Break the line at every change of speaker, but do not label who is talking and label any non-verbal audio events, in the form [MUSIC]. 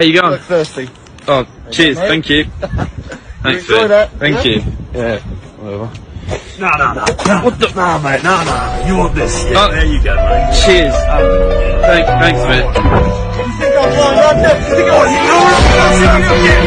How you
going? Thirsty.
Oh, cheers.
Go,
Thank [LAUGHS] you. Thanks,
enjoy that?
Thank
Yeah?
you. Yeah. Whatever.
No, no, no. no. What the? Nah, mate. No, no. You want this? Yeah,
Oh.
there you go, mate.
Cheers. Thank, thanks, thanks, mate.
You think I'm blind? I'm deaf. You think I'm...
Oh.